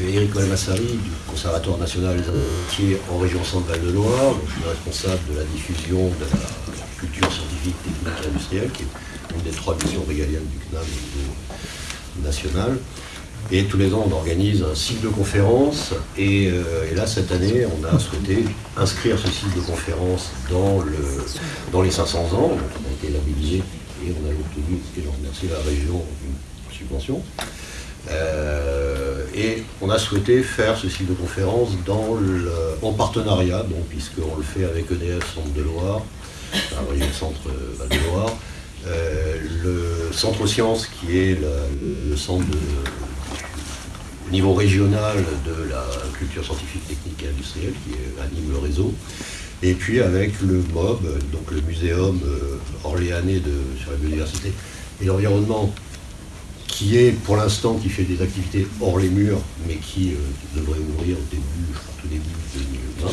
Eric Olmassari du Conservatoire national des métiers en région Centre-Val de Loire. je suis responsable de la diffusion de la culture scientifique, technique et industrielle, qui est une des trois missions régaliennes du CNAM au niveau national. Et tous les ans, on organise un cycle de conférences. Et, euh, là, cette année, on a souhaité inscrire ce cycle de conférences dans, le, dans les 500 ans. On a été labellisé et on a obtenu, et je remercie la région, une subvention. Euh, et on a souhaité faire ce cycle de le, en partenariat, puisqu'on le fait avec EDF Centre de Loire, région Centre de Loire, euh, le Centre Sciences, qui est le, centre au niveau régional de la culture scientifique, technique et industrielle, qui anime le réseau, et puis avec le MOB, donc le Muséum euh, orléanais de, sur la biodiversité et l'environnement, qui est pour l'instant qui fait des activités hors les murs, mais qui euh, devrait ouvrir au début, je tout début 2020.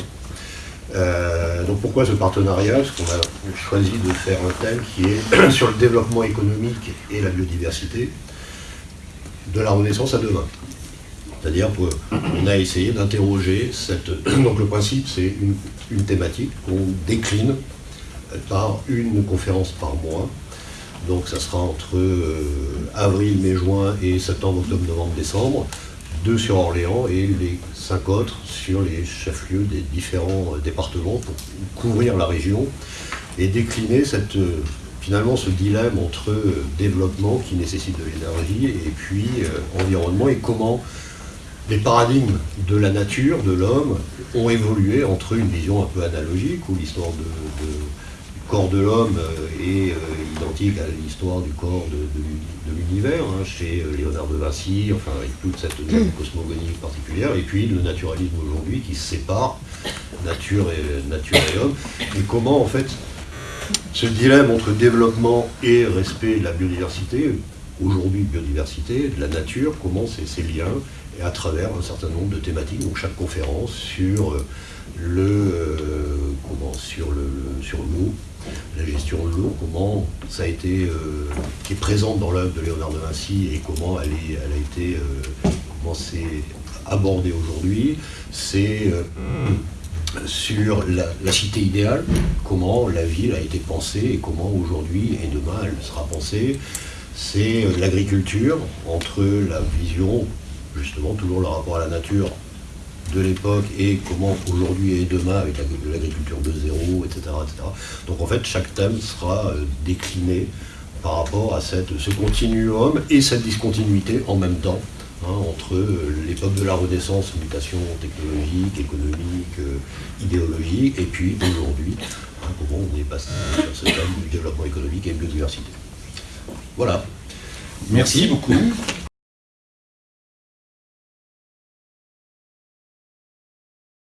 Euh, donc pourquoi ce partenariat? Parce qu'on a choisi de faire un thème qui est sur le développement économique et la biodiversité de la Renaissance à demain. C'est-à-dire qu'on a essayé d'interroger cette... Donc le principe, c'est une, thématique qu'on décline par une conférence par mois. Donc ça sera entre euh, avril, mai, juin et septembre, octobre, novembre, décembre. Deux sur Orléans et les cinq autres sur les chefs-lieux des différents euh, départements pour couvrir la région et décliner cette, euh, finalement ce dilemme entre développement qui nécessite de l'énergie et puis environnement et comment les paradigmes de la nature, de l'homme, ont évolué entre une vision un peu analogique où l'histoire de corps de l'homme euh, est euh, identique à l'histoire du corps de, l'univers, hein, chez euh, Léonard de Vinci, enfin avec toute cette cosmogonie particulière, et puis le naturalisme aujourd'hui qui sépare nature et, nature et homme, et comment en fait ce dilemme entre développement et respect de la biodiversité, aujourd'hui biodiversité, de la nature, comment c'est ces liens, et à travers un certain nombre de thématiques, donc chaque conférence sur le, comment, sur le, sur gestion de l'eau, comment ça a été, euh, qui est présente dans l'œuvre de Léonard de Vinci et comment elle, elle a été, euh, comment c'est abordé aujourd'hui, c'est euh, sur la, cité idéale, comment la ville a été pensée et comment aujourd'hui et demain elle sera pensée. C'est l'agriculture entre la vision, justement, toujours le rapport à la nature de l'époque et comment aujourd'hui et demain avec l'agriculture de zéro, etc., Donc en fait, chaque thème sera euh, décliné par rapport à cette, ce continuum et cette discontinuité en même temps hein, entre euh, l'époque de la Renaissance, mutation technologique, économique, euh, idéologique, et puis aujourd'hui, hein, comment on est passé sur ce thème du développement économique et biodiversité. Voilà. Merci beaucoup.